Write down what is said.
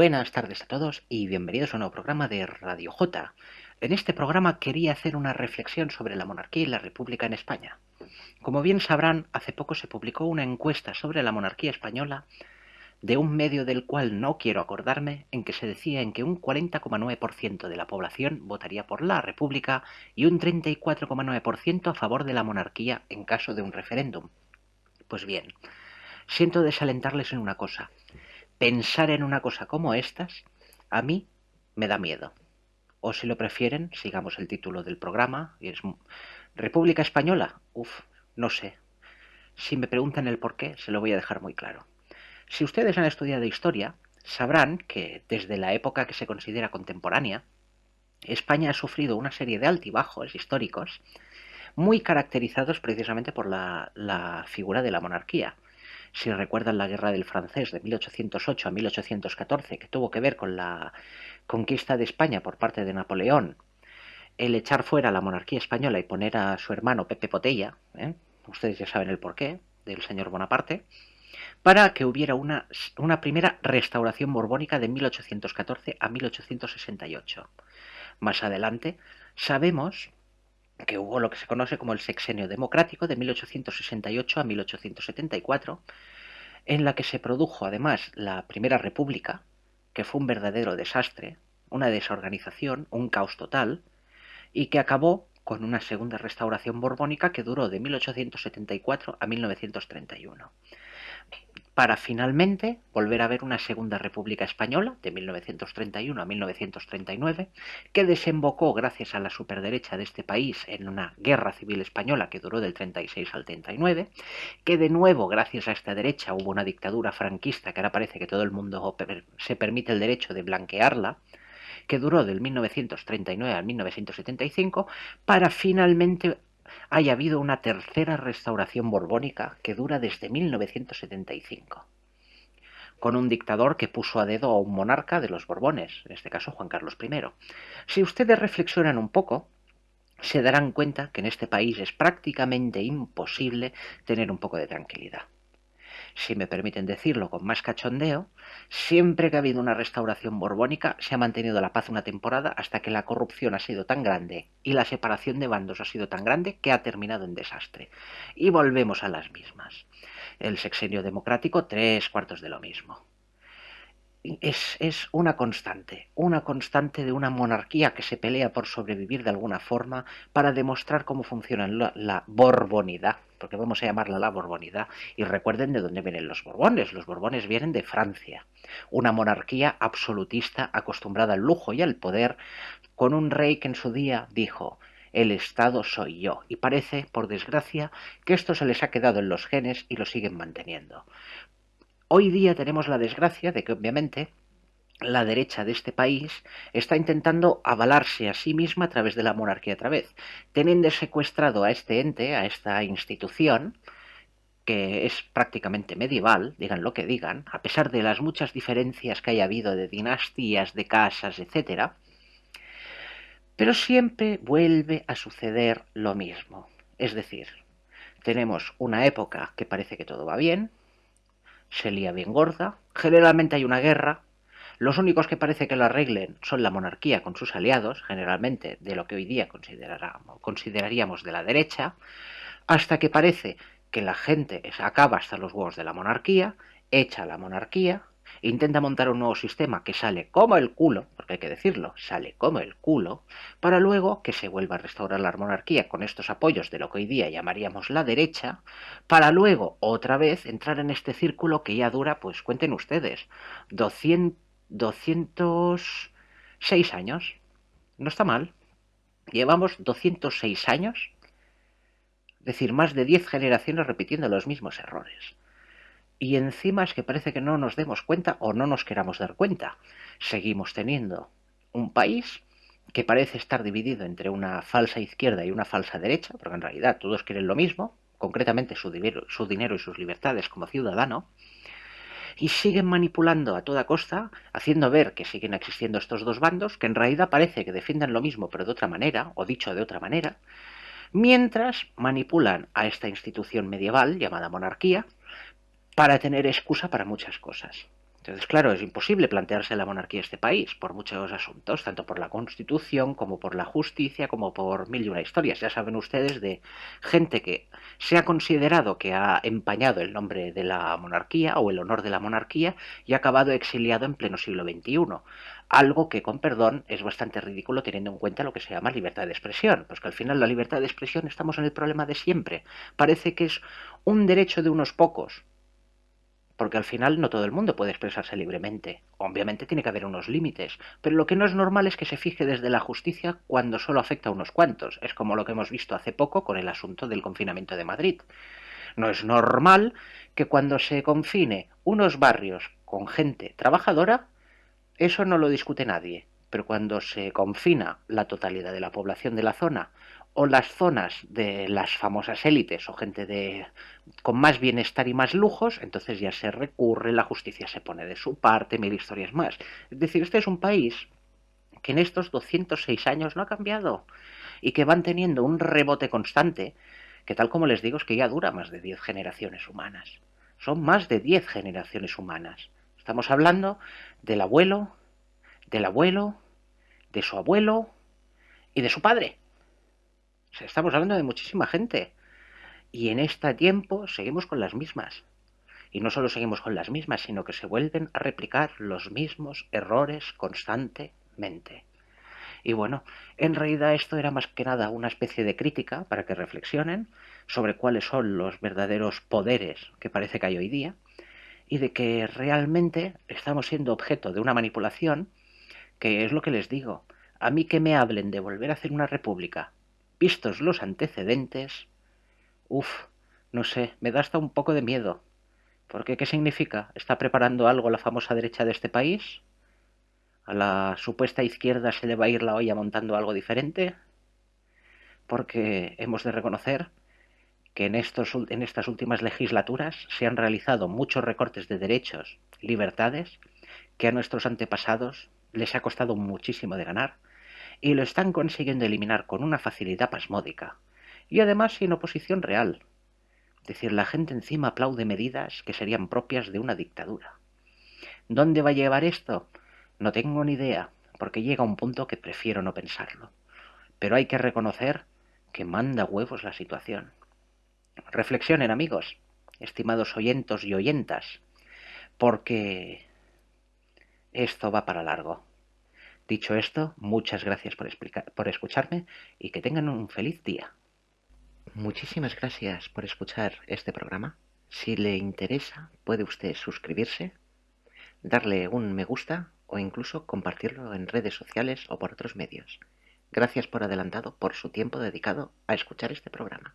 Buenas tardes a todos y bienvenidos a un nuevo programa de Radio J. En este programa quería hacer una reflexión sobre la monarquía y la república en España. Como bien sabrán, hace poco se publicó una encuesta sobre la monarquía española de un medio del cual no quiero acordarme, en que se decía en que un 40,9% de la población votaría por la república y un 34,9% a favor de la monarquía en caso de un referéndum. Pues bien, siento desalentarles en una cosa pensar en una cosa como estas, a mí me da miedo. O si lo prefieren, sigamos el título del programa, y es República Española. Uf, no sé. Si me preguntan el por qué, se lo voy a dejar muy claro. Si ustedes han estudiado historia, sabrán que desde la época que se considera contemporánea, España ha sufrido una serie de altibajos históricos muy caracterizados precisamente por la, la figura de la monarquía si recuerdan la guerra del francés de 1808 a 1814, que tuvo que ver con la conquista de España por parte de Napoleón, el echar fuera la monarquía española y poner a su hermano Pepe Potella, ¿eh? ustedes ya saben el porqué, del señor Bonaparte, para que hubiera una, una primera restauración borbónica de 1814 a 1868. Más adelante sabemos que hubo lo que se conoce como el sexenio democrático de 1868 a 1874, en la que se produjo además la Primera República, que fue un verdadero desastre, una desorganización, un caos total, y que acabó con una segunda restauración borbónica que duró de 1874 a 1931 para finalmente volver a ver una segunda República Española de 1931 a 1939, que desembocó gracias a la superderecha de este país en una guerra civil española que duró del 36 al 39, que de nuevo gracias a esta derecha hubo una dictadura franquista que ahora parece que todo el mundo se permite el derecho de blanquearla, que duró del 1939 al 1975, para finalmente haya habido una tercera restauración borbónica que dura desde 1975, con un dictador que puso a dedo a un monarca de los Borbones, en este caso Juan Carlos I. Si ustedes reflexionan un poco, se darán cuenta que en este país es prácticamente imposible tener un poco de tranquilidad si me permiten decirlo con más cachondeo, siempre que ha habido una restauración borbónica se ha mantenido la paz una temporada hasta que la corrupción ha sido tan grande y la separación de bandos ha sido tan grande que ha terminado en desastre. Y volvemos a las mismas. El sexenio democrático, tres cuartos de lo mismo es, una constante, una constante de una monarquía que se pelea por sobrevivir de alguna forma para demostrar cómo funciona la, la, borbonidad, porque vamos a llamarla la borbonidad, y recuerden de dónde vienen los borbones, los borbones vienen de Francia, una monarquía absolutista acostumbrada al lujo y al poder, con un rey que en su día dijo, el Estado soy yo. Y parece, por desgracia, que esto se les ha quedado en los genes y lo siguen manteniendo. Hoy día tenemos la desgracia de que obviamente la derecha de este país está intentando avalarse a sí misma a través de la monarquía otra vez, teniendo secuestrado a este ente, a esta institución, que es prácticamente medieval, digan lo que digan, a pesar de las muchas diferencias que haya habido de dinastías, de casas, etc., pero siempre vuelve a suceder lo mismo. Es decir, tenemos una época que parece que todo va bien, se lía bien gorda, generalmente hay una guerra, los únicos que parece que lo arreglen son la monarquía con sus aliados, generalmente de lo que hoy día consideraríamos de la derecha, hasta que parece que la gente acaba hasta los huevos de la monarquía, echa la monarquía, intenta montar un nuevo sistema que sale como el culo, porque hay que decirlo, sale como el culo, para luego que se vuelva a restaurar la monarquía con estos apoyos de lo que hoy día llamaríamos la derecha, para luego otra vez entrar en este círculo que ya dura, pues cuenten ustedes, 200, 206 años. No está mal. Llevamos 206 años, es decir, más de 10 generaciones repitiendo los mismos errores y encima es que parece que no nos demos cuenta o no nos queramos dar cuenta. Seguimos teniendo un país que parece estar dividido entre una falsa izquierda y una falsa derecha, porque en realidad todos quieren lo mismo, concretamente su dinero, su dinero y sus libertades como ciudadano, y siguen manipulando a toda costa, haciendo ver que siguen existiendo estos dos bandos, que en realidad parece que defienden lo mismo pero de otra manera, o dicho de otra manera, mientras manipulan a esta institución medieval llamada monarquía, para tener excusa para muchas cosas. Entonces, claro, es imposible plantearse la monarquía en este país por muchos asuntos, tanto por la Constitución como por la justicia, como por mil y una historias. Ya saben ustedes de gente que se ha considerado que ha empañado el nombre de la monarquía o el honor de la monarquía y ha acabado exiliado en pleno siglo XXI. Algo que, con perdón, es bastante ridículo teniendo en cuenta lo que se llama libertad de expresión, pues al final la libertad de expresión estamos en el problema de siempre. Parece que es un derecho de unos pocos, porque al final no todo el mundo puede expresarse libremente. Obviamente tiene que haber unos límites, pero lo que no es normal es que se fije desde la justicia cuando solo afecta a unos cuantos. Es como lo que hemos visto hace poco con el asunto del confinamiento de Madrid. No es normal que cuando se confine unos barrios con gente trabajadora, eso no lo discute nadie. Pero cuando se confina la totalidad de la población de la zona o las zonas de las famosas élites o gente de con más bienestar y más lujos, entonces ya se recurre, la justicia se pone de su parte, mil historias más. Es decir, este es un país que en estos 206 años no ha cambiado y que van teniendo un rebote constante que tal como les digo es que ya dura más de 10 generaciones humanas. Son más de 10 generaciones humanas. Estamos hablando del abuelo, del abuelo, de su abuelo y de su padre estamos hablando de muchísima gente. Y en este tiempo seguimos con las mismas. Y no solo seguimos con las mismas, sino que se vuelven a replicar los mismos errores constantemente. Y bueno, en realidad esto era más que nada una especie de crítica para que reflexionen sobre cuáles son los verdaderos poderes que parece que hay hoy día y de que realmente estamos siendo objeto de una manipulación que es lo que les digo. A mí que me hablen de volver a hacer una república Vistos los antecedentes, uff, no sé, me da hasta un poco de miedo. Porque, ¿qué significa? ¿Está preparando algo la famosa derecha de este país? ¿A la supuesta izquierda se le va a ir la olla montando algo diferente? Porque hemos de reconocer que en, estos, en estas últimas legislaturas se han realizado muchos recortes de derechos, libertades, que a nuestros antepasados les ha costado muchísimo de ganar y lo están consiguiendo eliminar con una facilidad pasmódica, y además sin oposición real. Es decir, la gente encima aplaude medidas que serían propias de una dictadura. ¿Dónde va a llevar esto? No tengo ni idea, porque llega un punto que prefiero no pensarlo. Pero hay que reconocer que manda huevos la situación. Reflexionen, amigos, estimados oyentos y oyentas, porque esto va para largo. Dicho esto, muchas gracias por, por escucharme y que tengan un feliz día. Muchísimas gracias por escuchar este programa. Si le interesa, puede usted suscribirse, darle un me gusta o incluso compartirlo en redes sociales o por otros medios. Gracias por adelantado por su tiempo dedicado a escuchar este programa.